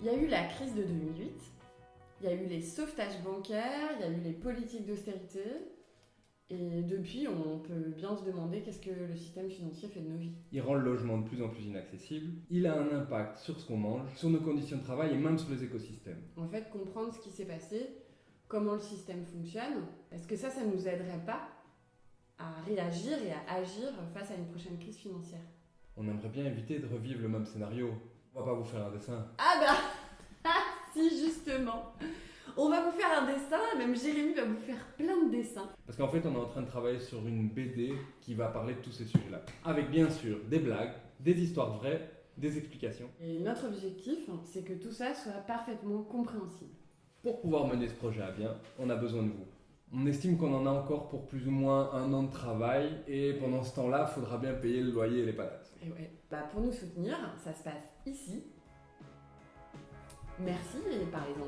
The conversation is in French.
Il y a eu la crise de 2008, il y a eu les sauvetages bancaires, il y a eu les politiques d'austérité. Et depuis, on peut bien se demander qu'est-ce que le système financier fait de nos vies. Il rend le logement de plus en plus inaccessible. Il a un impact sur ce qu'on mange, sur nos conditions de travail et même sur les écosystèmes. En fait, comprendre ce qui s'est passé, comment le système fonctionne, est-ce que ça, ça nous aiderait pas à réagir et à agir face à une prochaine crise financière? On aimerait bien éviter de revivre le même scénario. On va pas vous faire un dessin. Ah bah Si, justement On va vous faire un dessin, même Jérémy va vous faire plein de dessins. Parce qu'en fait, on est en train de travailler sur une BD qui va parler de tous ces sujets-là. Avec bien sûr des blagues, des histoires vraies, des explications. Et notre objectif, c'est que tout ça soit parfaitement compréhensible. Pour pouvoir mener ce projet à bien, on a besoin de vous. On estime qu'on en a encore pour plus ou moins un an de travail et pendant ce temps-là, il faudra bien payer le loyer et les patates. Et ouais. Bah pour nous soutenir, ça se passe ici. Merci et parlez-en autour de vous.